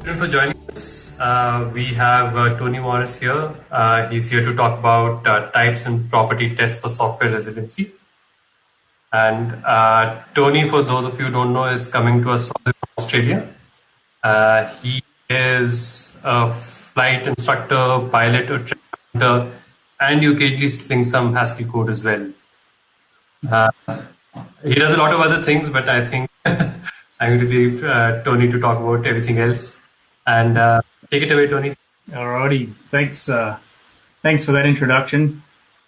for joining us. Uh, we have uh, Tony Morris here. Uh, he's here to talk about uh, types and property tests for software residency. And uh, Tony, for those of you who don't know, is coming to us from Australia. Uh, he is a flight instructor, pilot, or trainer, and you occasionally sling some Haskell code as well. he does a lot of other things, but I think I'm going to leave Tony to talk about everything else. And uh, take it away, Tony. Alrighty, thanks. Uh, thanks for that introduction.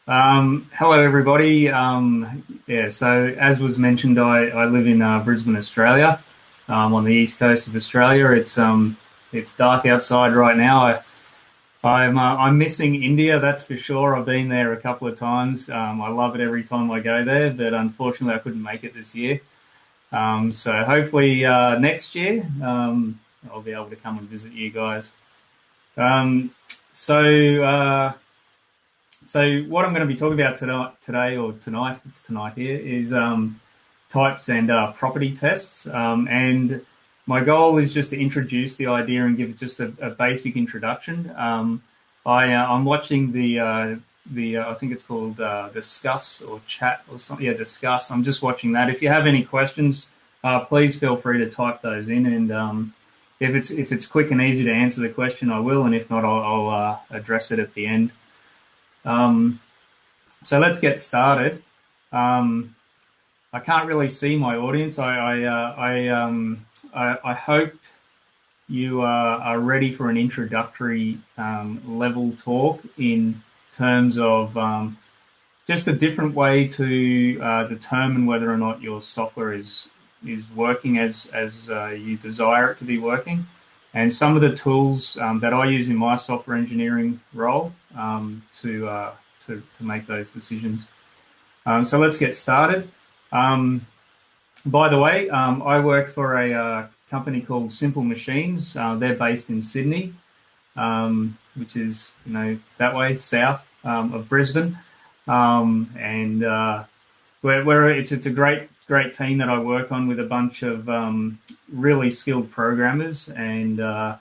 Um, hello, everybody. Um, yeah, so as was mentioned, I, I live in uh, Brisbane, Australia, um, on the east coast of Australia. It's um, it's dark outside right now. I, I'm uh, I'm missing India, that's for sure. I've been there a couple of times. Um, I love it every time I go there, but unfortunately, I couldn't make it this year. Um, so hopefully uh, next year. I'll be able to come and visit you guys. Um, so, uh, so what I'm going to be talking about tonight, today or tonight, it's tonight here, is um, types and uh, property tests. Um, and my goal is just to introduce the idea and give just a, a basic introduction. Um, I, uh, I'm watching the uh, the uh, I think it's called uh, Discuss or Chat or something. Yeah, Discuss. I'm just watching that. If you have any questions, uh, please feel free to type those in, and um, if it's if it's quick and easy to answer the question, I will, and if not, I'll, I'll uh, address it at the end. Um, so let's get started. Um, I can't really see my audience. I I uh, I, um, I, I, hope you are, are ready for an introductory um, level talk in terms of um, just a different way to uh, determine whether or not your software is is working as as uh, you desire it to be working. And some of the tools um, that I use in my software engineering role um, to, uh, to, to make those decisions. Um, so let's get started. Um, by the way, um, I work for a uh, company called Simple Machines. Uh, they're based in Sydney, which is you know that way south of Brisbane, and uh, we're, it's it's a great great team that I work on with a bunch of um, really skilled programmers, and uh,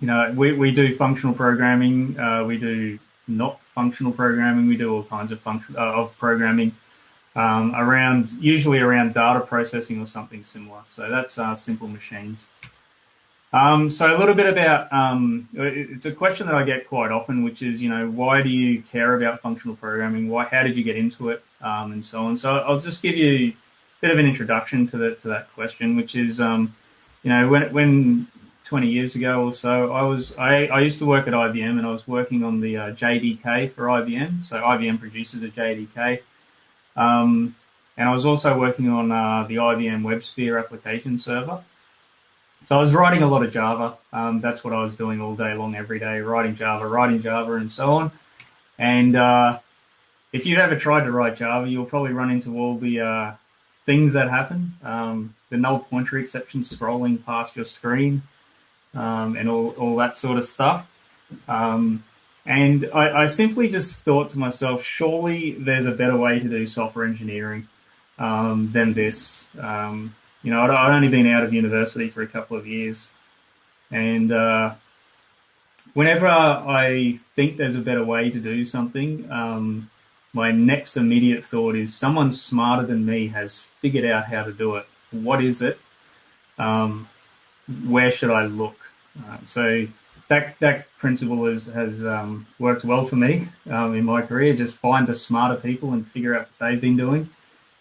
you know we, we do functional programming, uh, we do not functional programming, we do all kinds of function uh, of programming um, around usually around data processing or something similar. So that's uh, simple machines. Um, so a little bit about um, it's a question that I get quite often, which is you know why do you care about functional programming? Why how did you get into it, um, and so on. So I'll just give you a bit of an introduction to that to that question, which is um, you know when when 20 years ago or so, I was I, I used to work at IBM and I was working on the uh, JDK for IBM. So IBM produces a JDK. Um, and I was also working on uh, the IBM WebSphere application server. So I was writing a lot of Java. Um, that's what I was doing all day long, every day, writing Java, writing Java, and so on. And uh, if you've ever tried to write Java, you'll probably run into all the uh, things that happen. Um, the null pointer exception scrolling past your screen, um, and all, all that sort of stuff. Um, and I, I, simply just thought to myself, surely there's a better way to do software engineering um, than this. Um, you know, I'd, I'd, only been out of university for a couple of years, and uh, whenever I think there's a better way to do something, um, my next immediate thought is someone smarter than me has figured out how to do it. What is it? Um, where should I look? Uh, so that that principle has has um, worked well for me um, in my career. Just find the smarter people and figure out what they've been doing.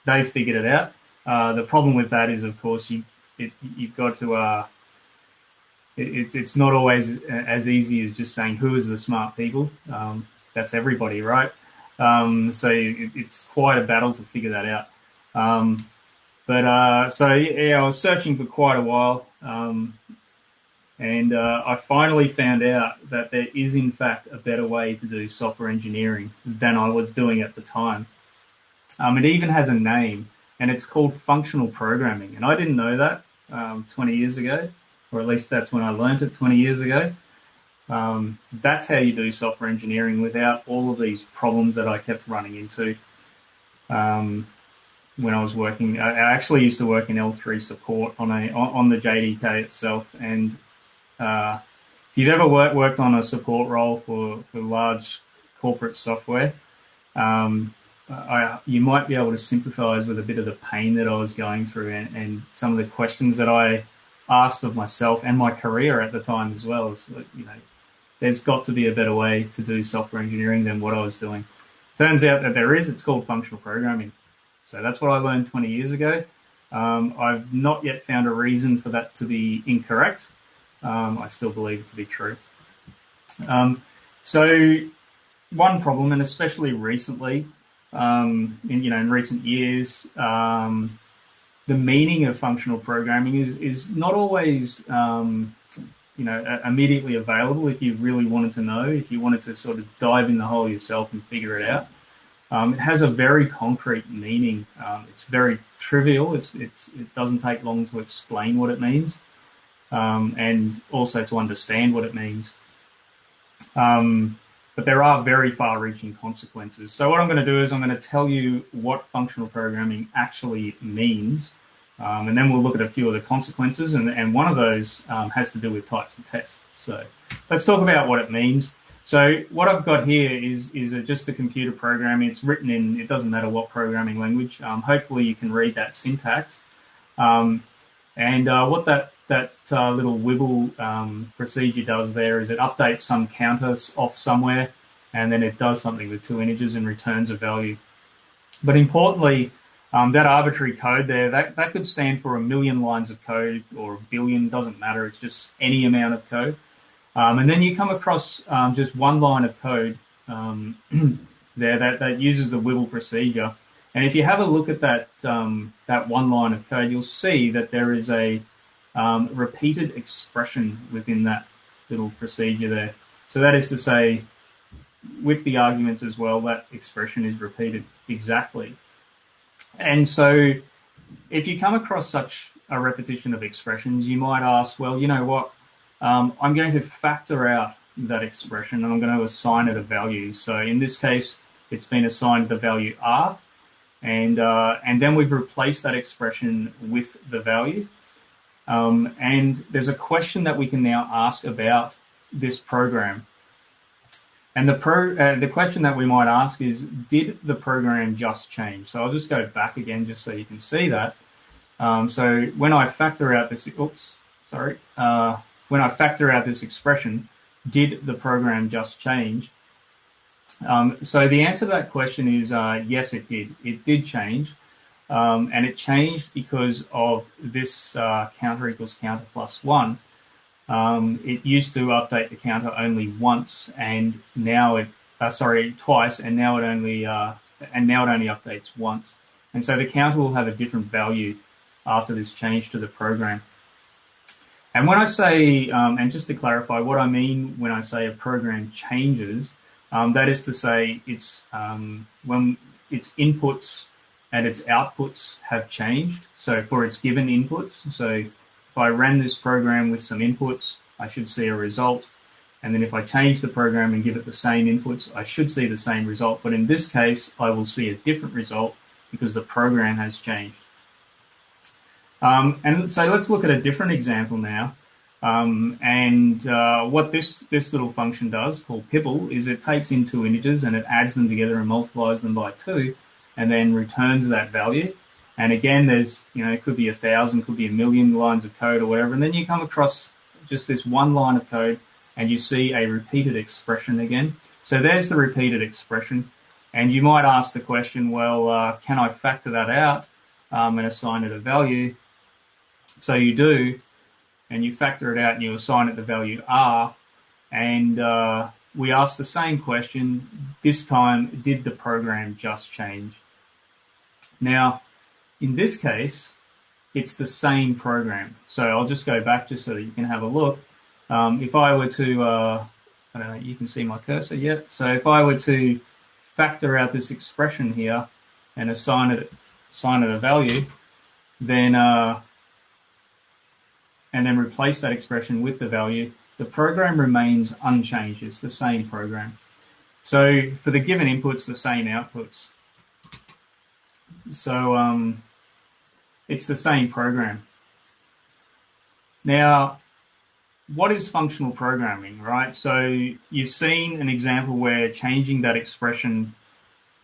They've figured it out. Uh, the problem with that is, of course, you it, you've got to. Uh, it, it's not always as easy as just saying who is the smart people. Um, that's everybody, right? Um, so it, it's quite a battle to figure that out. Um, but uh, so yeah, I was searching for quite a while, um, and uh, I finally found out that there is in fact a better way to do software engineering than I was doing at the time. Um, it even has a name and it's called functional programming. And I didn't know that um, 20 years ago, or at least that's when I learned it 20 years ago. Um, that's how you do software engineering without all of these problems that I kept running into um, when I was working. I actually used to work in L3 support on a on the JDK itself, and uh, if you've ever worked worked on a support role for, for large corporate software, um, I, you might be able to sympathise with a bit of the pain that I was going through and, and, some of the questions that I asked of myself and my career at the time as well. So, you know, there's got to be a better way to do software engineering than what I was doing. Turns out that there is. It's called functional programming. So that's what I learned 20 years ago. Um, I've not yet found a reason for that to be incorrect. Um, I still believe it to be true. Um, so one problem, and especially recently, um, in you know in recent years, um, the meaning of functional programming is is not always um, you know immediately available. If you really wanted to know, if you wanted to sort of dive in the hole yourself and figure it out, um, it has a very concrete meaning. Um, it's very trivial. It's, it's it doesn't take long to explain what it means, um, and also to understand what it means. Um, but there are very far-reaching consequences. So what I'm going to do is I'm going to tell you what functional programming actually means, um, and then we'll look at a few of the consequences, and, and one of those um, has to do with types of tests. So let's talk about what it means. So what I've got here is is a, just a computer program. It's written in. It doesn't matter what programming language. Um, hopefully you can read that syntax. Um, and uh, what that that uh, little wibble um, procedure does there is it updates some counters off somewhere, and then it does something with two integers and returns a value. But importantly, um, that arbitrary code there, that, that could stand for a million lines of code or a billion, doesn't matter. It's just any amount of code. Um, and then you come across um, just one line of code um, there that, that uses the Wibble procedure. And if you have a look at that um, that one line of code, you'll see that there is a um, repeated expression within that little procedure there. So that is to say, with the arguments as well, that expression is repeated exactly. And so if you come across such a repetition of expressions, you might ask, well, you know what? Um, I'm going to factor out that expression and I'm going to assign it a value. So in this case, it's been assigned the value r, and uh, and then we've replaced that expression with the value. Um, and there's a question that we can now ask about this program. And the pro, uh, the question that we might ask is, did the program just change? So I'll just go back again just so you can see that. Um, so when I factor out this, oops, sorry, uh, when I factor out this expression, did the program just change? Um, so the answer to that question is uh, yes, it did. It did change. Um, and it changed because of this uh, counter equals counter plus one. Um, it used to update the counter only once, and now it uh, sorry twice, and now it only uh, and now it only updates once. And so the counter will have a different value after this change to the program. And when I say, um, and just to clarify, what I mean when I say a program changes, um, that is to say, it's um, when its inputs and its outputs have changed. So for its given inputs, so if I ran this program with some inputs, I should see a result. And then if I change the program and give it the same inputs, I should see the same result. But in this case, I will see a different result because the program has changed. Um, and so let's look at a different example now. Um, and uh, what this, this little function does, called pibble, is it takes in two integers and it adds them together and multiplies them by two, and then returns that value. And again, there's, you know, it could be a thousand, could be a million lines of code or whatever. And then you come across just this one line of code and you see a repeated expression again. So there's the repeated expression. And you might ask the question, well, uh, can I factor that out um, and assign it a value? So you do, and you factor it out and you assign it the value R. And uh, we ask the same question. This time, did the program just change? Now, in this case, it's the same program. So I'll just go back just so that you can have a look. Um, if I were to, uh, I don't know, you can see my cursor yet. So if I were to factor out this expression here and assign it, assign it a value, then uh, and then replace that expression with the value, the program remains unchanged. It's the same program. So for the given inputs, the same outputs. So um, it's the same program. Now, what is functional programming, right? So you've seen an example where changing that expression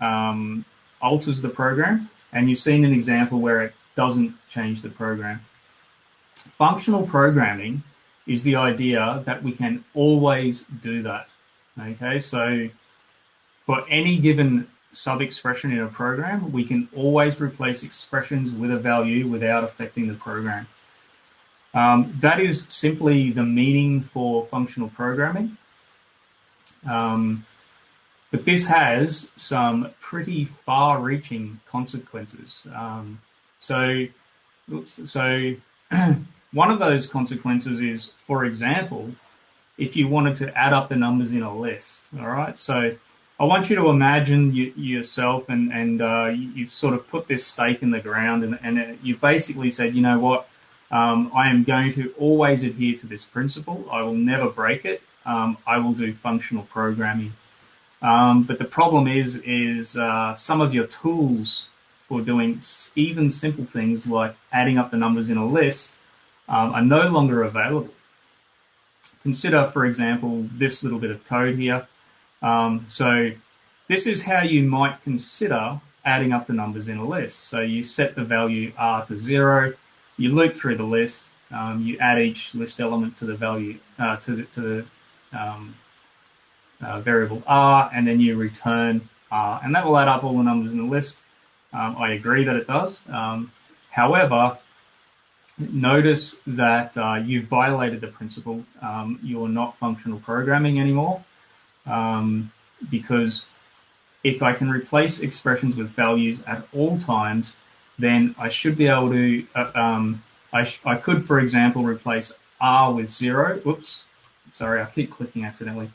um, alters the program, and you've seen an example where it doesn't change the program. Functional programming is the idea that we can always do that. Okay, so for any given sub-expression in a program, we can always replace expressions with a value without affecting the program. Um, that is simply the meaning for functional programming. Um, but this has some pretty far-reaching consequences. Um, so, oops, so one of those consequences is, for example, if you wanted to add up the numbers in a list, all right? So I want you to imagine you, yourself and, and uh, you've sort of put this stake in the ground and, and you've basically said, you know what, um, I am going to always adhere to this principle. I will never break it. Um, I will do functional programming. Um, but the problem is, is uh, some of your tools for doing even simple things like adding up the numbers in a list um, are no longer available. Consider, for example, this little bit of code here. Um, so this is how you might consider adding up the numbers in a list. So you set the value r to zero, you loop through the list, um, you add each list element to the value uh, to the, to the um, uh, variable r, and then you return r, and that will add up all the numbers in the list. Um, I agree that it does. Um, however, notice that uh, you've violated the principle. Um, you're not functional programming anymore um, because if I can replace expressions with values at all times, then I should be able to, uh, um, I, I could, for example, replace R with zero. Oops, sorry, I keep clicking accidentally.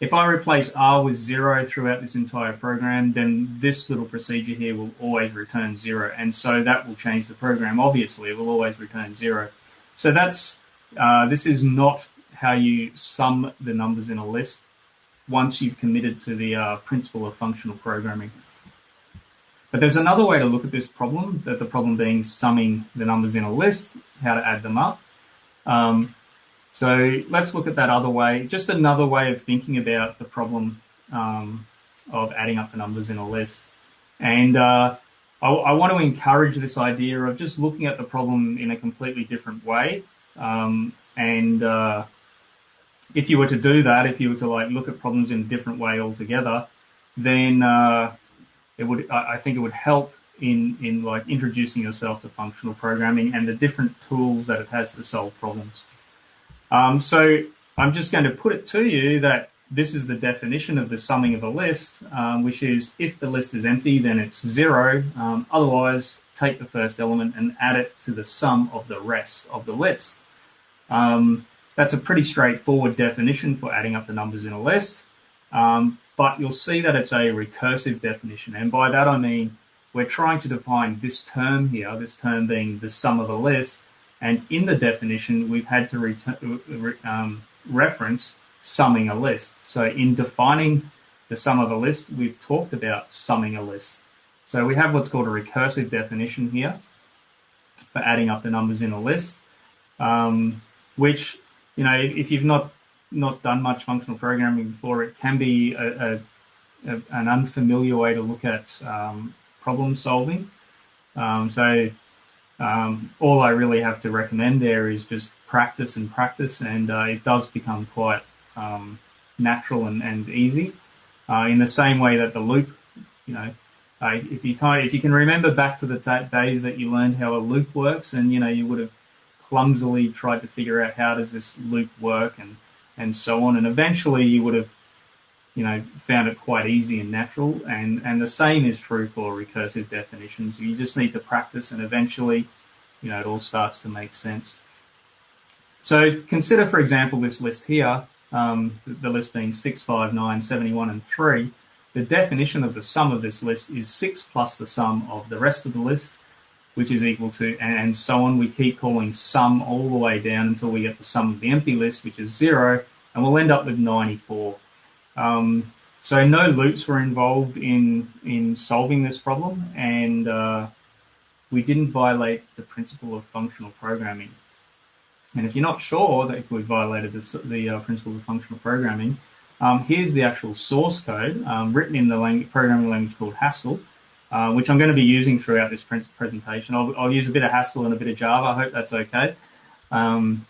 If I replace R with zero throughout this entire program, then this little procedure here will always return zero. And so that will change the program. Obviously, it will always return zero. So that's, uh, this is not how you sum the numbers in a list once you've committed to the uh, principle of functional programming. But there's another way to look at this problem, that the problem being summing the numbers in a list, how to add them up. Um, so let's look at that other way, just another way of thinking about the problem um, of adding up the numbers in a list. And uh, I, I, want to encourage this idea of just looking at the problem in a completely different way. Um, and uh, if you were to do that, if you were to like look at problems in a different way altogether, then uh, it would, I think it would help in, in like introducing yourself to functional programming and the different tools that it has to solve problems. Um, so I'm just going to put it to you that this is the definition of the summing of a list, um, which is if the list is empty, then it's zero. Um, otherwise, take the first element and add it to the sum of the rest of the list. Um, that's a pretty straightforward definition for adding up the numbers in a list. Um, but you'll see that it's a recursive definition. And by that I mean we're trying to define this term here, this term being the sum of a list, and in the definition, we've had to um, reference summing a list. So in defining the sum of a list, we've talked about summing a list. So we have what's called a recursive definition here for adding up the numbers in a list, um, which, you know, if you've not not done much functional programming before, it can be a, a, a, an unfamiliar way to look at um, problem solving. Um, so um, all I really have to recommend there is just practice and practice, and uh, it does become quite um, natural and, and easy. Uh, in the same way that the loop, you know, uh, if you of, if you can remember back to the days that you learned how a loop works, and you know you would have clumsily tried to figure out how does this loop work and and so on, and eventually you would have you know, found it quite easy and natural. And, and the same is true for recursive definitions. You just need to practice and eventually, you know, it all starts to make sense. So consider, for example, this list here, um, the list being 6, 5, 9, 71, and 3. The definition of the sum of this list is 6 plus the sum of the rest of the list, which is equal to, and so on. We keep calling sum all the way down until we get the sum of the empty list, which is 0, and we'll end up with 94. Um, so no loops were involved in in solving this problem, and uh, we didn't violate the principle of functional programming. And if you're not sure that if we violated the, the uh, principle of functional programming, um, here's the actual source code um, written in the language, programming language called Haskell, uh, which I'm going to be using throughout this pre presentation. I'll, I'll, use a bit of Haskell and a bit of Java. I hope that's okay. Um,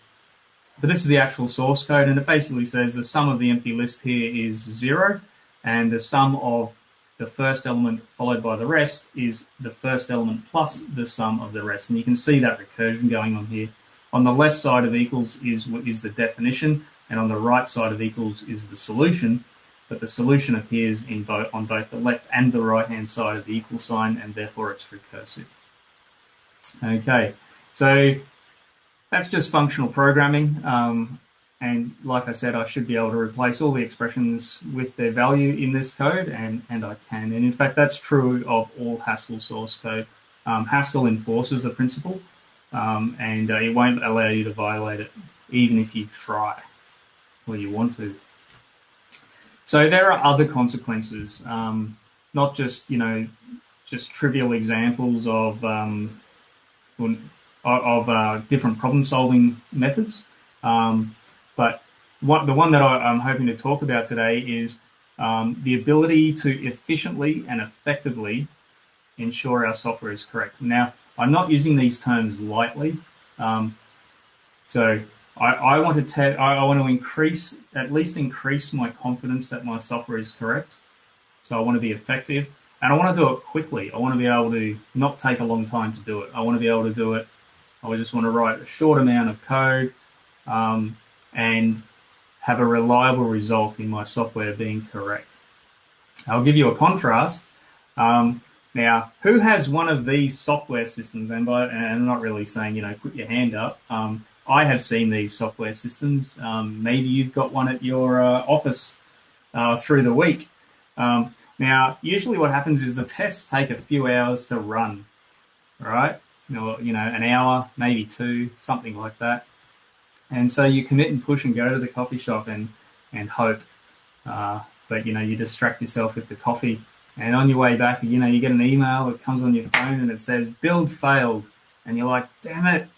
but this is the actual source code, and it basically says the sum of the empty list here is zero, and the sum of the first element followed by the rest is the first element plus the sum of the rest. And you can see that recursion going on here. On the left side of equals is is the definition, and on the right side of equals is the solution. But the solution appears in both on both the left and the right hand side of the equal sign, and therefore it's recursive. Okay, so that's just functional programming. Um, and like I said, I should be able to replace all the expressions with their value in this code, and, and I can. And in fact, that's true of all Haskell source code. Um, Haskell enforces the principle, um, and uh, it won't allow you to violate it, even if you try or you want to. So there are other consequences, um, not just you know, just trivial examples of um, of uh, different problem-solving methods. Um, but what, the one that I, am hoping to talk about today is um, the ability to efficiently and effectively ensure our software is correct. Now, I'm not using these terms lightly. Um, so I, I want to te- I, I want to increase, at least increase my confidence that my software is correct. So I want to be effective and I want to do it quickly. I want to be able to not take a long time to do it. I want to be able to do it. I just want to write a short amount of code um, and have a reliable result in my software being correct. I'll give you a contrast. Um, now, who has one of these software systems? And, by, and I'm not really saying, you know, put your hand up. Um, I have seen these software systems. Um, maybe you've got one at your uh, office uh, through the week. Um, now, usually what happens is the tests take a few hours to run, right? You know, you know, an hour, maybe two, something like that. And so you commit and push and go to the coffee shop and, and hope. Uh, but, you know, you distract yourself with the coffee. And on your way back, you know, you get an email that comes on your phone and it says, build failed. And you're like, damn it.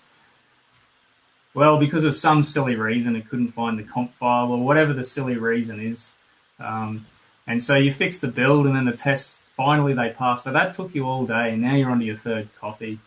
Well, because of some silly reason, it couldn't find the comp file or whatever the silly reason is. Um, and so you fix the build and then the test, finally they pass. But that took you all day and now you're on to your third coffee.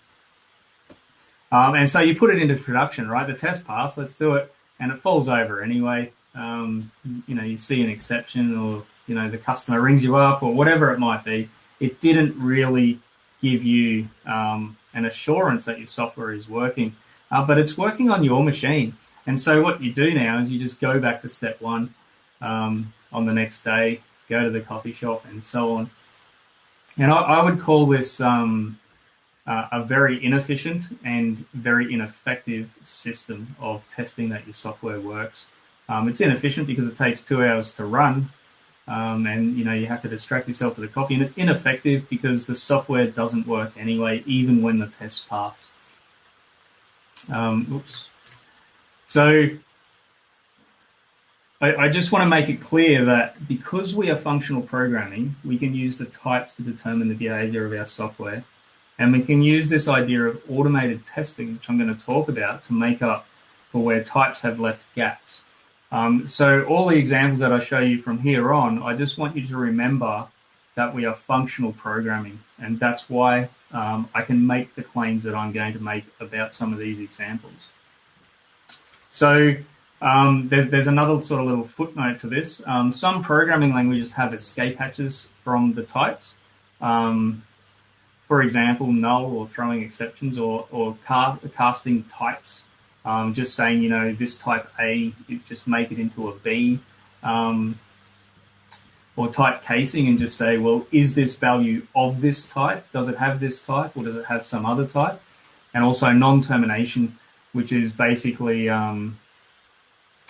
Um, and so you put it into production, right? The test pass, let's do it. And it falls over anyway. Um, you know, you see an exception or, you know, the customer rings you up or whatever it might be. It didn't really give you um, an assurance that your software is working, uh, but it's working on your machine. And so what you do now is you just go back to step one um, on the next day, go to the coffee shop and so on. And I, I would call this um, uh, a very inefficient and very ineffective system of testing that your software works. Um, it's inefficient because it takes two hours to run, um, and you know you have to distract yourself with a coffee. And it's ineffective because the software doesn't work anyway, even when the tests pass. Um, oops. So I, I just want to make it clear that because we are functional programming, we can use the types to determine the behavior of our software and we can use this idea of automated testing, which I'm going to talk about, to make up for where types have left gaps. Um, so all the examples that I show you from here on, I just want you to remember that we are functional programming. And that's why um, I can make the claims that I'm going to make about some of these examples. So um, there's, there's another sort of little footnote to this. Um, some programming languages have escape hatches from the types. Um, for example, null or throwing exceptions or, or casting types. Um, just saying, you know, this type A, just make it into a B. Or type casing and just say, well, is this value of this type? Does it have this type or does it have some other type? And also non-termination, which is basically um,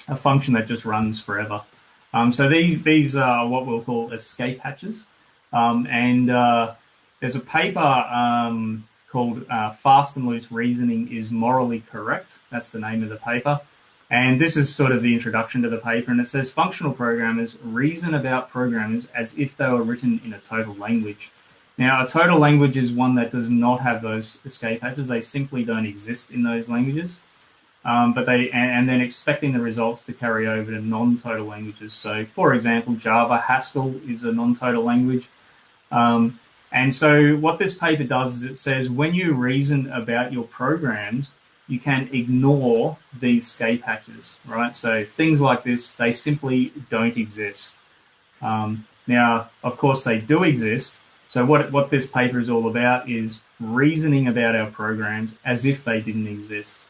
a function that just runs forever. Um, so these these are what we'll call escape hatches. Um, and uh, there's a paper um, called uh, Fast and Loose Reasoning is Morally Correct. That's the name of the paper. And this is sort of the introduction to the paper. And it says functional programmers reason about programs as if they were written in a total language. Now, a total language is one that does not have those escape hatches. They simply don't exist in those languages. um, but they and, and, then expecting the results to carry over to non-total languages. So, for example, Java, Haskell is a non-total language. Um, and so, what this paper does is it says when you reason about your programs, you can ignore these escape hatches, right? So things like this, they simply don't exist. Um, now, of course, they do exist. So what what this paper is all about is reasoning about our programs as if they didn't exist.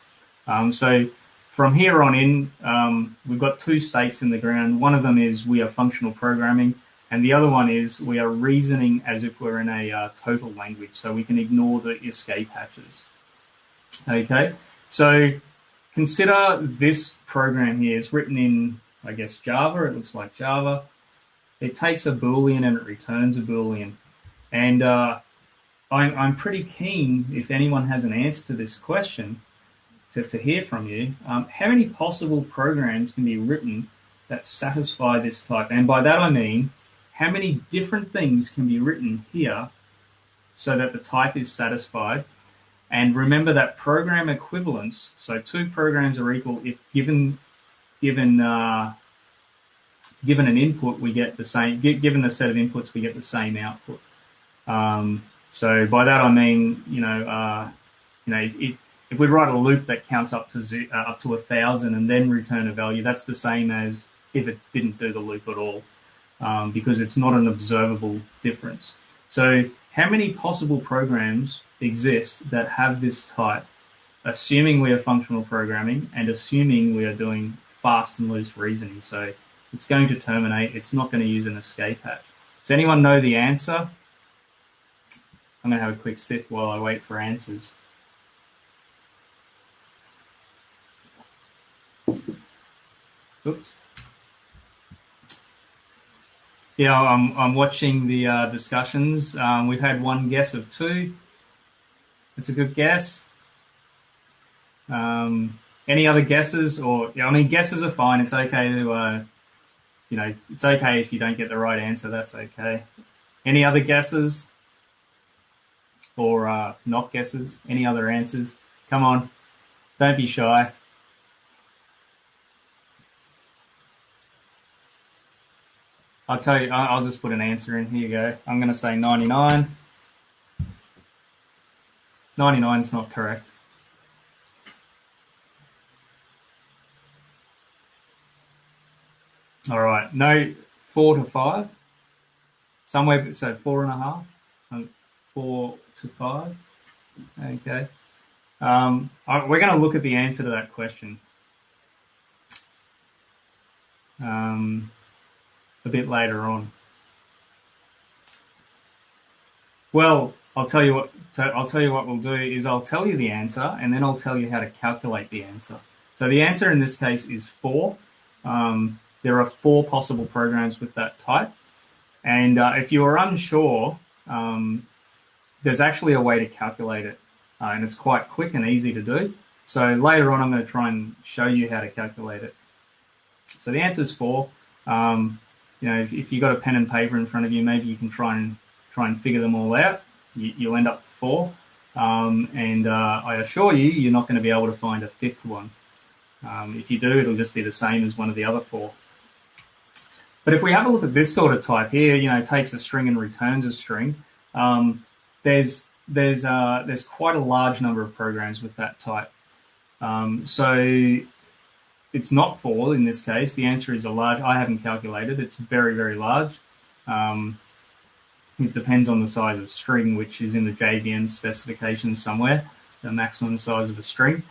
Um, so from here on in, um, we've got two stakes in the ground. One of them is we are functional programming, and the other one is we are reasoning as if we're in a uh, total language. So we can ignore the escape hatches. Okay, so consider this program here. It's written in, I guess, Java. It looks like Java. It takes a Boolean and it returns a Boolean. And uh, I'm, I'm pretty keen, if anyone has an answer to this question, to, to hear from you. Um, how many possible programs can be written that satisfy this type? And by that I mean, how many different things can be written here so that the type is satisfied? And remember that program equivalence. So two programs are equal if given given uh, given an input, we get the same. Given a set of inputs, we get the same output. Um, so by that I mean, you know, uh, you know, if, if we write a loop that counts up to z- uh, up to a thousand and then return a value, that's the same as if it didn't do the loop at all, um, because it's not an observable difference. So how many possible programs exist that have this type, assuming we are functional programming and assuming we are doing fast and loose reasoning? So it's going to terminate. It's not going to use an escape hatch. Does anyone know the answer? I'm going to have a quick sip while I wait for answers. Oops. Yeah, I'm, I'm watching the uh, discussions. Um, we've had one guess of two. It's a good guess. Um, any other guesses? Or I mean, guesses are fine. It's okay to, uh, you know, it's okay if you don't get the right answer. That's okay. Any other guesses? or uh, not guesses? Any other answers? Come on, don't be shy. I'll tell you, I'll just put an answer in. Here you go. I'm going to say 99. 99 is not correct. All right, no, four to five. Somewhere, so four and a half. Um, four to five. Okay. Um, we're going to look at the answer to that question um, a bit later on. Well, I'll tell you what. I'll tell you what we'll do is I'll tell you the answer, and then I'll tell you how to calculate the answer. So the answer in this case is four. Um, there are four possible programs with that type, and uh, if you are unsure, um, there's actually a way to calculate it, uh, and it's quite quick and easy to do. So later on, I'm going to try and show you how to calculate it. So the answer is four. Um, you know, if, if you've got a pen and paper in front of you, maybe you can try and try and figure them all out. You, will end up with four. Um, and uh, I assure you, you're not going to be able to find a fifth one. Um, if you do, it'll just be the same as one of the other four. But if we have a look at this sort of type here, you know, takes a string and returns a string. Um, there's there's uh, there's quite a large number of programs with that type. Um, so it's not four in this case. The answer is a large. I haven't calculated. It's very very large. Um, it depends on the size of string, which is in the JVM specification somewhere. The maximum size of a string,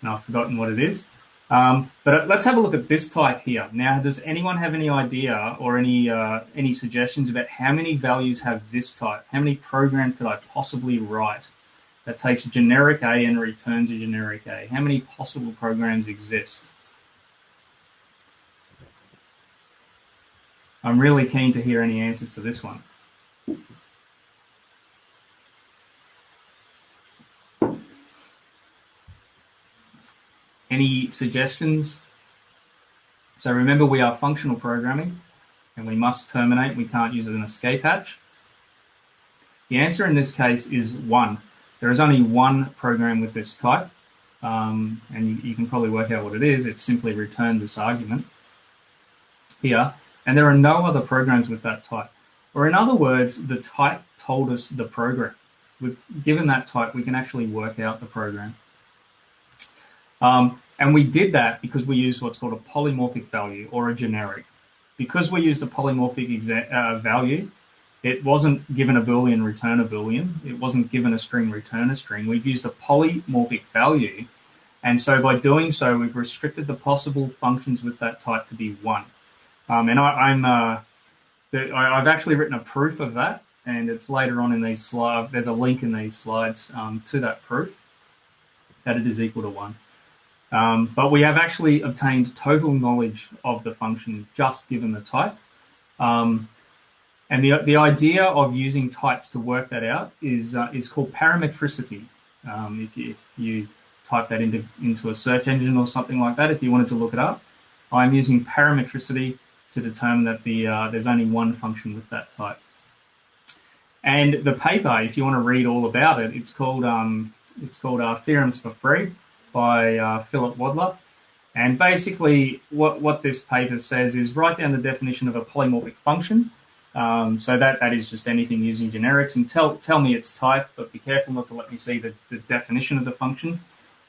and I've forgotten what it is. Um, but uh, let's have a look at this type here. Now, does anyone have any idea or any uh, any suggestions about how many values have this type? How many programs could I possibly write that takes a generic A and returns a generic A? How many possible programs exist? I'm really keen to hear any answers to this one. Any suggestions? So remember we are functional programming and we must terminate. We can't use an escape hatch. The answer in this case is one. There is only one program with this type. um, and you, you, can probably work out what it is. It's simply return this argument here, and there are no other programs with that type. Or in other words, the type told us the program. With given that type, we can actually work out the program. Um, and we did that because we used what's called a polymorphic value or a generic. Because we used a polymorphic uh, value, it wasn't given a boolean, return a boolean. It wasn't given a string, return a string. We've used a polymorphic value. And so by doing so, we've restricted the possible functions with that type to be one. Um, and I, am uh, I've actually written a proof of that, and it's later on in these slides. There's a link in these slides um, to that proof that it is equal to one. Um, but we have actually obtained total knowledge of the function just given the type. Um, and the, the idea of using types to work that out is, uh, is called parametricity. Um, if, you, if you type that into, into a search engine or something like that, if you wanted to look it up, I'm using parametricity to determine that the, uh, there's only one function with that type. And the paper, if you want to read all about it, it's called um, it's called uh, Theorems for Free by uh, Philip Wadler. And basically, what, what this paper says is write down the definition of a polymorphic function um, so that, that is just anything using generics and tell, tell me its type, but be careful not to let me see the, the definition of the function.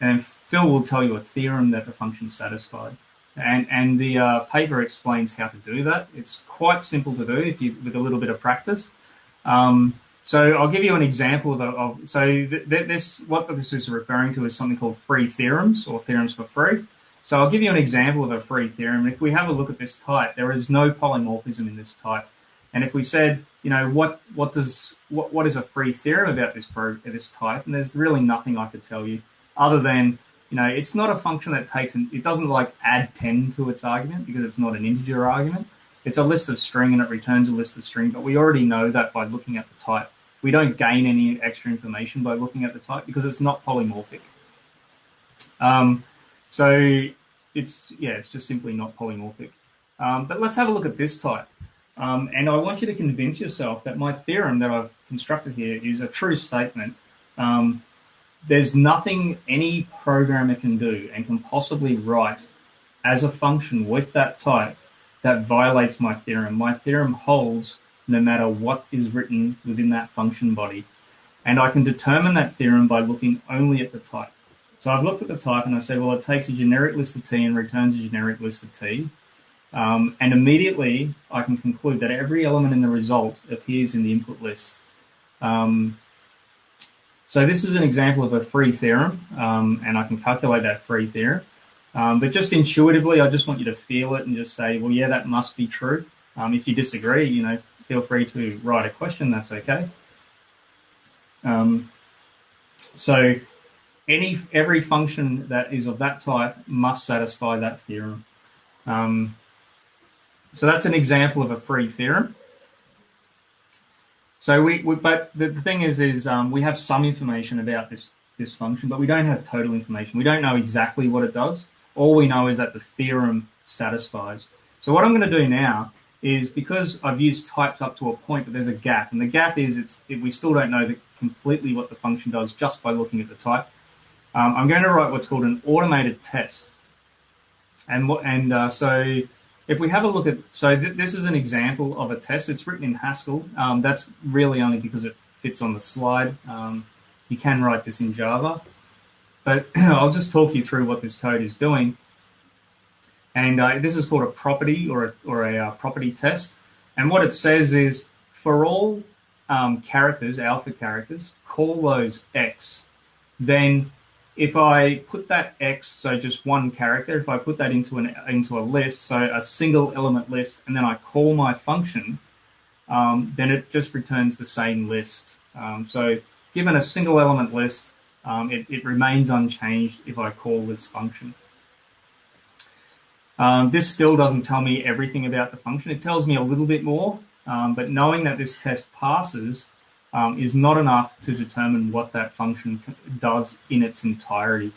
And Phil will tell you a theorem that the function is satisfied. And, and the uh, paper explains how to do that. It's quite simple to do if you, with a little bit of practice. Um, so I'll give you an example of, of so th- th- this what this is referring to is something called free theorems or theorems for free. So I'll give you an example of a free theorem. If we have a look at this type, there is no polymorphism in this type. And if we said, you know, what what does what what is a free theorem about this pro this type? And there's really nothing I could tell you other than you know it's not a function that takes an, it doesn't like add 10 to its argument because it's not an integer argument. It's a list of string and it returns a list of string, but we already know that by looking at the type. We don't gain any extra information by looking at the type because it's not polymorphic. Um, so it's yeah, it's just simply not polymorphic. Um, but let's have a look at this type. Um, and I want you to convince yourself that my theorem that I've constructed here is a true statement. Um, there's nothing any programmer can do and can possibly write as a function with that type that violates my theorem. My theorem holds no matter what is written within that function body. And I can determine that theorem by looking only at the type. So I've looked at the type and I say, well, it takes a generic list of T and returns a generic list of T. Um, and immediately I can conclude that every element in the result appears in the input list. Um, so this is an example of a free theorem, um, and I can calculate that free theorem. Um, but just intuitively, I just want you to feel it and just say, well, yeah, that must be true. Um, if you disagree, you know, feel free to write a question. That's okay. Um, so any every function that is of that type must satisfy that theorem. Um, so that's an example of a free theorem. So we, we but the, the, thing is, is um, we have some information about this this function, but we don't have total information. We don't know exactly what it does. All we know is that the theorem satisfies. So what I'm going to do now is because I've used types up to a point, but there's a gap, and the gap is it's it, we still don't know the, completely what the function does just by looking at the type. Um, I'm going to write what's called an automated test, and what and uh, so if we have a look at, so th- this is an example of a test. It's written in Haskell. Um, that's really only because it fits on the slide. Um, you can write this in Java, but I'll just talk you through what this code is doing. And uh, this is called a property or a, or a uh, property test. And what it says is for all um, characters, alpha characters, call those X, then if I put that X, so just one character, if I put that into an into a list, so a single element list, and then I call my function, um, then it just returns the same list. Um, so given a single element list, um, it, it, remains unchanged if I call this function. Um, this still doesn't tell me everything about the function. It tells me a little bit more, um, but knowing that this test passes um, is not enough to determine what that function does in its entirety.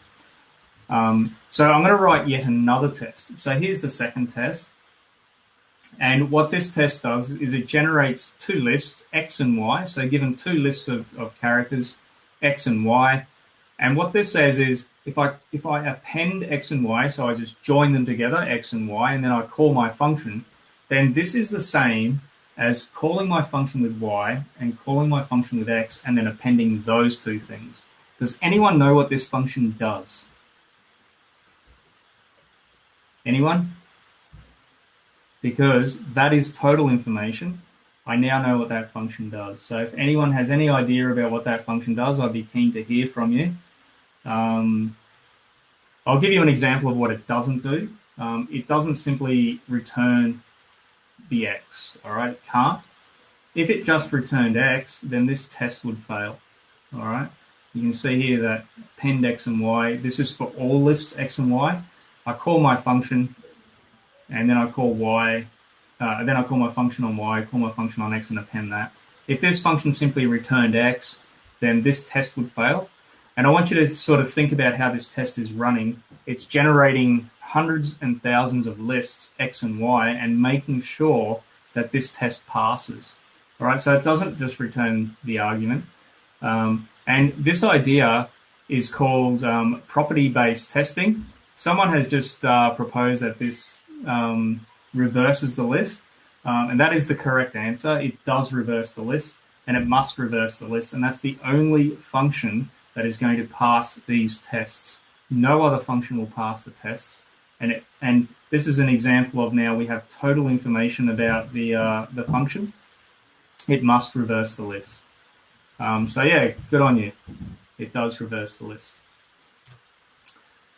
Um, so I'm going to write yet another test. So here's the second test. And what this test does is it generates two lists, X and Y. So given two lists of, of characters, X and Y, And what this says is if I if I append x and y, so I just join them together, x and y, and then I call my function, then this is the same as calling my function with y and calling my function with x and then appending those two things. Does anyone know what this function does? Anyone? Because that is total information. I now know what that function does. So if anyone has any idea about what that function does, I'd be keen to hear from you. Um, I'll give you an example of what it doesn't do. Um, it doesn't simply return the x, all right? It can't. If it just returned x, then this test would fail, all right? You can see here that append x and y, this is for all lists x and y. I call my function, and then I call y, uh, then I call my function on y, call my function on x and append that. If this function simply returned x, then this test would fail. And I want you to sort of think about how this test is running. It's generating hundreds and thousands of lists, X and Y, and making sure that this test passes. All right, so it doesn't just return the argument. Um, and this idea is called um, property-based testing. Someone has just uh, proposed that this um, reverses the list, um, and that is the correct answer. It does reverse the list, and it must reverse the list, and that's the only function that is going to pass these tests. No other function will pass the tests. And, it, and this is an example of now we have total information about the, uh, the function. It must reverse the list. Um, so yeah, good on you. It does reverse the list.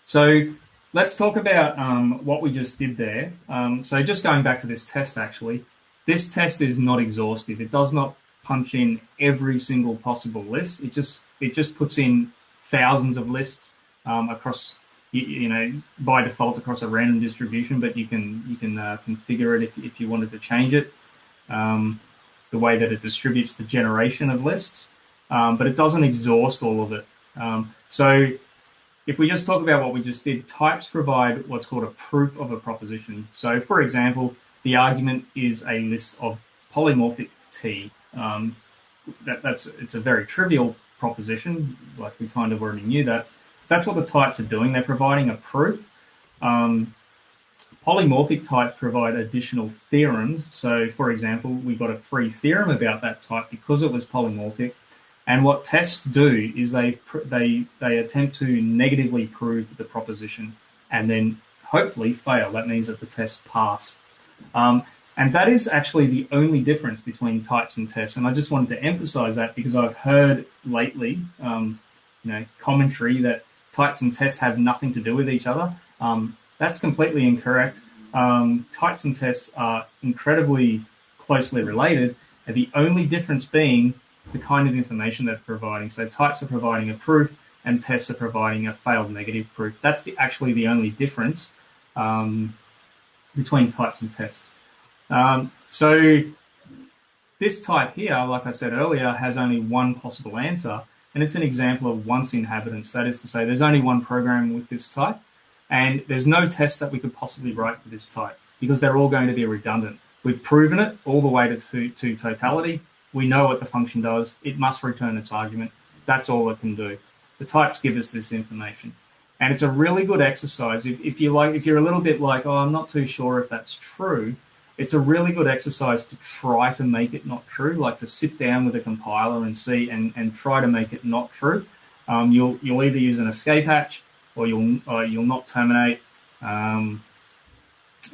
So let's talk about um, what we just did there. Um, so just going back to this test actually, this test is not exhaustive. It does not punch in every single possible list. It just it just puts in thousands of lists um, across you, you, know by default across a random distribution, but you can you can uh, configure it if, if you wanted to change it. Um, the way that it distributes the generation of lists, um, but it doesn't exhaust all of it. Um, so if we just talk about what we just did, types provide what's called a proof of a proposition. So for example, the argument is a list of polymorphic T. Um, that, that's it's a very trivial proposition, like we kind of already knew that. That's what the types are doing. They're providing a proof. Um, polymorphic types provide additional theorems. So, for example, we got a free theorem about that type because it was polymorphic. And what tests do is they they they attempt to negatively prove the proposition and then hopefully fail. That means that the tests pass. Um, and that is actually the only difference between types and tests. And I just wanted to emphasize that because I've heard lately, um, you know, commentary that types and tests have nothing to do with each other. Um, that's completely incorrect. Um, types and tests are incredibly closely related, and the only difference being the kind of information they're providing. So types are providing a proof, and tests are providing a failed negative proof. That's the, actually the only difference um, between types and tests. Um, so this type here, like I said earlier, has only one possible answer, and it's an example of once inhabitants. That is to say, there's only one program with this type, and there's no test that we could possibly write for this type because they're all going to be redundant. We've proven it all the way to, to totality. We know what the function does. It must return its argument. That's all it can do. The types give us this information. And it's a really good exercise. If, if you like, if you're a little bit like, oh, I'm not too sure if that's true, it's a really good exercise to try to make it not true, like to sit down with a compiler and see and, and try to make it not true. Um, you'll you'll either use an escape hatch or you'll uh, you'll not terminate, um,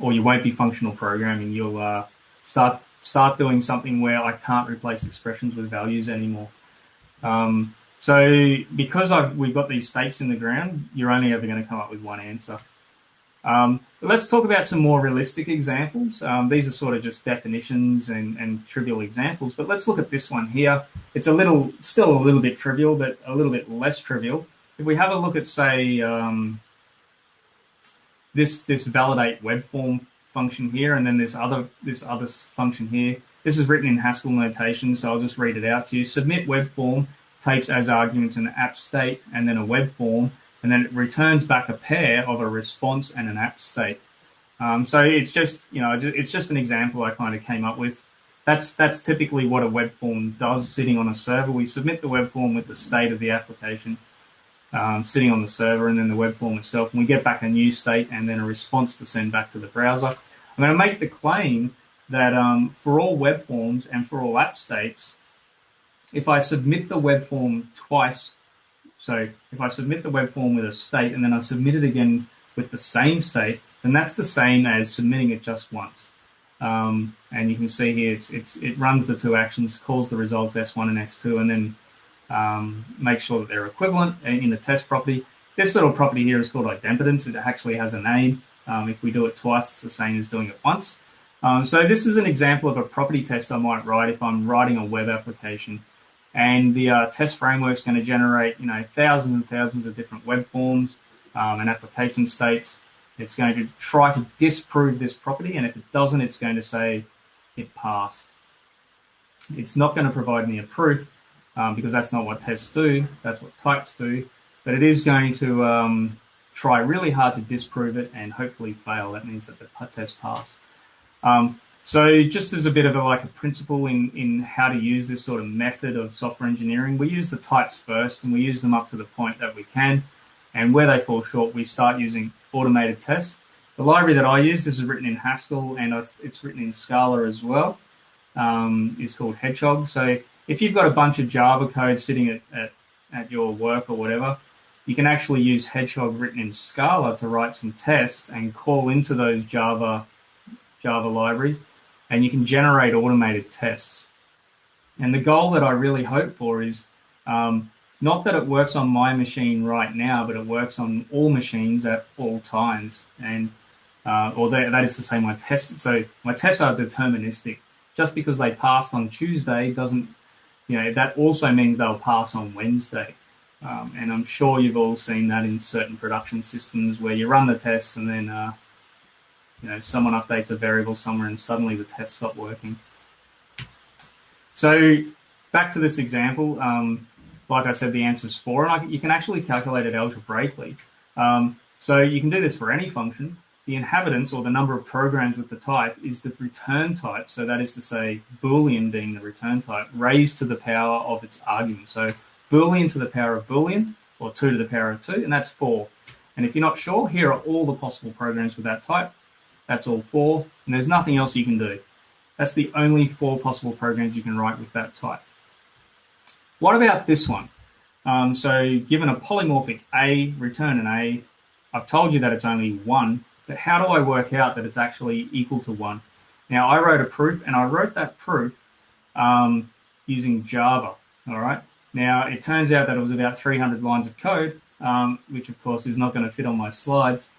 or you won't be functional programming. You'll uh, start start doing something where I can't replace expressions with values anymore. Um, so because I've, we've got these stakes in the ground, you're only ever going to come up with one answer. Um, let's talk about some more realistic examples. Um, these are sort of just definitions and, and, trivial examples, but let's look at this one here. It's a little, still a little bit trivial, but a little bit less trivial. If we have a look at, say, um, this this validate web form function here, and then this other this other function here. This is written in Haskell notation, so I'll just read it out to you. Submit web form takes as arguments an app state and then a web form and then it returns back a pair of a response and an app state. Um, so it's just, you know, it's just an example I kind of came up with. That's that's typically what a web form does sitting on a server. We submit the web form with the state of the application. um, sitting on the server and then the web form itself. And we get back a new state and then a response to send back to the browser. I'm going to make the claim that um, for all web forms and for all app states, if I submit the web form twice, so if I submit the web form with a state and then I submit it again with the same state, then that's the same as submitting it just once. Um, and you can see here it's, it's, it runs the two actions, calls the results S1 and S2, and then um, make sure that they're equivalent in the test property. This little property here is called idempotence. It actually has a name. Um, if we do it twice, it's the same as doing it once. Um, so this is an example of a property test I might write if I'm writing a web application. And the uh, test framework is going to generate, you know, thousands and thousands of different web forms um, and application states. It's going to try to disprove this property, and if it doesn't, it's going to say it passed. It's not going to provide me a proof um, because that's not what tests do. That's what types do. But it is going to um, try really hard to disprove it and hopefully fail. That means that the test passed. Um, so just as a bit of a like a principle in, in how to use this sort of method of software engineering, we use the types first and we use them up to the point that we can. And where they fall short, we start using automated tests. The library that I use, this is written in Haskell and it's written in Scala as well, um, is called Hedgehog. So if you've got a bunch of Java code sitting at, at, at your work or whatever, you can actually use Hedgehog written in Scala to write some tests and call into those Java Java libraries and you can generate automated tests. And the goal that I really hope for is um, not that it works on my machine right now, but it works on all machines at all times. And uh, or that, that is to say, my tests. So my tests are deterministic. Just because they passed on Tuesday doesn't, you know, that also means they'll pass on Wednesday. Um, and I'm sure you've all seen that in certain production systems where you run the tests and then uh, you know, someone updates a variable somewhere and suddenly the test stopped working. So back to this example, um, like I said, the answer is four, and I, you can actually calculate it algebraically. Um, so you can do this for any function. The inhabitants, or the number of programs with the type, is the return type. So that is to say, Boolean being the return type, raised to the power of its argument. So Boolean to the power of Boolean, or 2 to the power of 2, and that's 4. And if you're not sure, here are all the possible programs with that type. That's all four, and there's nothing else you can do. That's the only four possible programs you can write with that type. What about this one? Um, so given a polymorphic A, return an A. I've told you that it's only one, but how do I work out that it's actually equal to one? Now I wrote a proof and I wrote that proof um, using Java, all right? Now it turns out that it was about 300 lines of code, um, which of course is not going to fit on my slides.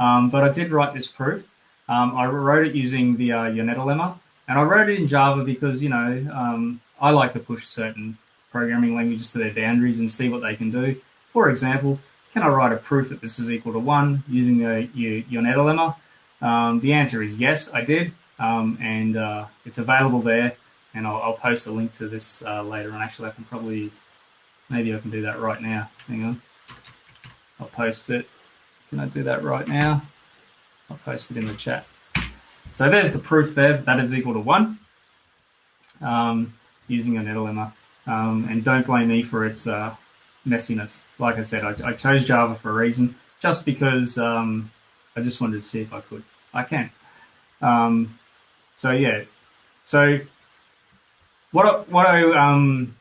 Um, but I did write this proof. Um, I wrote it using the uh, lemma, and I wrote it in Java because you know um, I like to push certain programming languages to their boundaries and see what they can do. For example, can I write a proof that this is equal to one using the Yoneda lemma? Um, the answer is yes, I did, um, and uh, it's available there. And I'll, I'll, post a link to this uh, later. And actually, I can probably maybe I can do that right now. Hang on, I'll post it. Can I do that right now? I'll post it in the chat. So there's the proof there. That is equal to 1 um, using Yoneda lemma. Um, and don't blame me for its uh, messiness. Like I said, I, I, chose Java for a reason, just because um, I just wanted to see if I could. I can. Um, so yeah. So what what I um,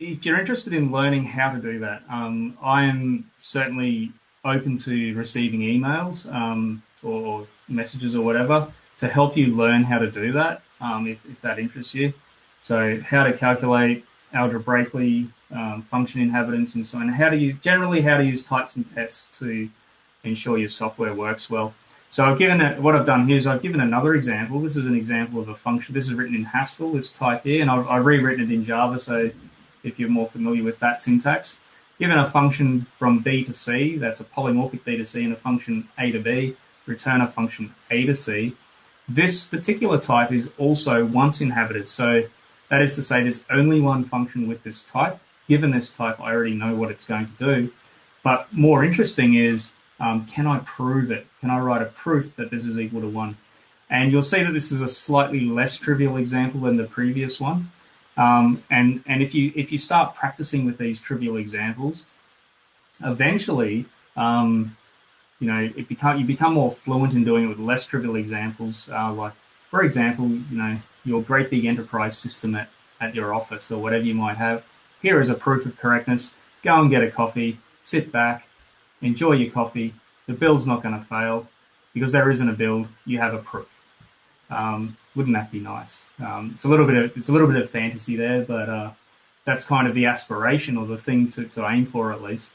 if you're interested in learning how to do that, um, I am certainly open to receiving emails um, or messages or whatever to help you learn how to do that um, if, if, that interests you. So how to calculate algebraically um, function inhabitants and so on. How to use generally how to use types and tests to ensure your software works well. So I've given it, what I've done here is I've given another example. This is an example of a function. This is written in Haskell, this type here, and I've, I've rewritten it in Java. So if you're more familiar with that syntax, given a function from B to C, that's a polymorphic B to C, and a function A to B, return a function A to C. This particular type is also once inhabited. So that is to say there's only one function with this type. Given this type, I already know what it's going to do. But more interesting is, um, can I prove it? Can I write a proof that this is equal to one? And you'll see that this is a slightly less trivial example than the previous one. Um, and and if you if you start practicing with these trivial examples, eventually, um, you know, it become you become more fluent in doing it with less trivial examples. Uh, like, for example, you know, your great big enterprise system at, at your office or whatever you might have. Here is a proof of correctness. Go and get a coffee, sit back, enjoy your coffee. The build's not going to fail because there isn't a build. You have a proof. Um, wouldn't that be nice? Um, it's a little bit of it's a little bit of fantasy there, but uh, that's kind of the aspiration or the thing to, to aim for at least.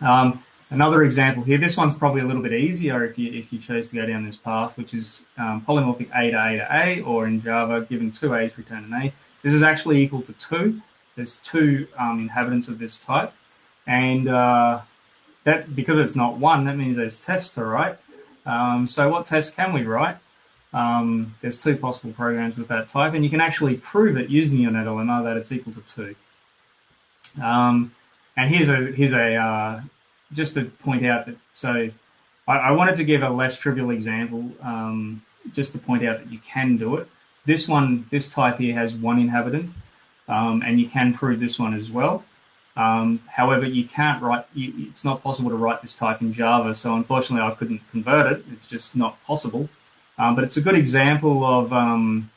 Um, another example here. This one's probably a little bit easier if you if you chose to go down this path, which is um, polymorphic A to A to A, or in Java, given two A's, return an A. This is actually equal to two. There's two um, inhabitants of this type, and uh, that because it's not one, that means there's tests to write. Um, so what test can we write? Um, there's two possible programs with that type, and you can actually prove it using Yoneda lemma that it's equal to two. Um, and here's a here's a uh, just to point out that so I, I, wanted to give a less trivial example um, just to point out that you can do it. This one, this type here has one inhabitant, um, and you can prove this one as well. Um, however, you can't write. You, it's not possible to write this type in Java, so unfortunately, I couldn't convert it. It's just not possible. Um, but it's a good example of um,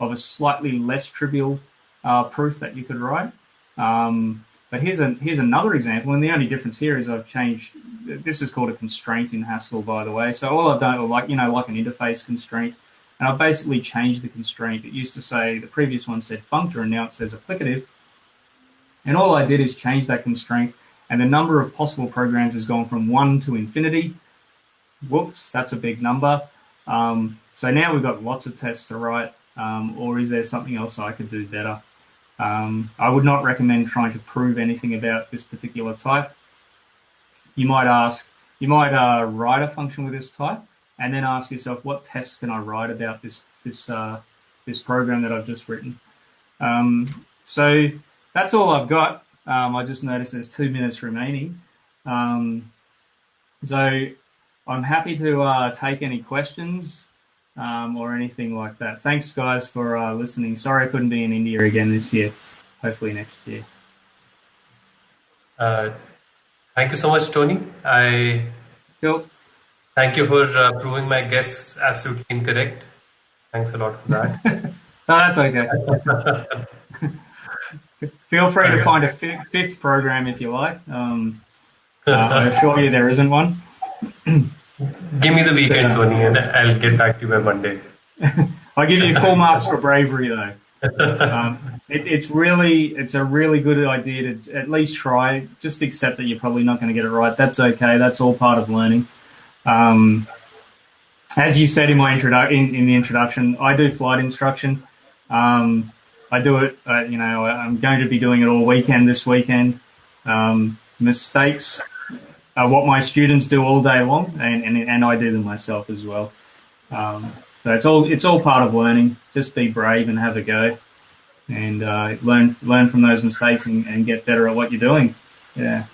of a slightly less trivial uh, proof that you could write. Um, but here's a here's another example, and the only difference here is I've changed. This is called a constraint in Haskell, by the way. So all I've done, like you know, like an interface constraint, and I've basically changed the constraint. It used to say the previous one said functor, and now it says applicative. And all I did is change that constraint, and the number of possible programs has gone from one to infinity. Whoops, that's a big number. Um, so now we've got lots of tests to write, um, or is there something else I could do better? Um, I would not recommend trying to prove anything about this particular type. You might ask, you might uh, write a function with this type, and then ask yourself, what tests can I write about this this uh, this program that I've just written? Um, so that's all I've got. Um, I just noticed there's two minutes remaining. Um, so I'm happy to uh, take any questions um, or anything like that. Thanks, guys, for uh, listening. Sorry I couldn't be in India again this year. Hopefully next year. Uh, thank you so much, Tony. I cool. thank you for uh, proving my guess absolutely incorrect. Thanks a lot for that. no, that's okay. Feel free to find a fifth program if you like. Um, uh, I assure you there isn't one. Give me the weekend, Tony, and I'll get back to you by Monday. I'll give you full marks for bravery, though. Um, it, it's really, it's a really good idea to at least try. Just accept that you're probably not going to get it right. That's okay. That's all part of learning. Um, as you said in my introdu- in, in, the introduction, I do flight instruction. Um, I do it. Uh, you know, I'm going to be doing it all weekend this weekend. Um, mistakes uh, what my students do all day long, and, and, and I do them myself as well. Um, so it's all it's all part of learning. Just be brave and have a go, and uh, learn learn from those mistakes and, and get better at what you're doing. Yeah.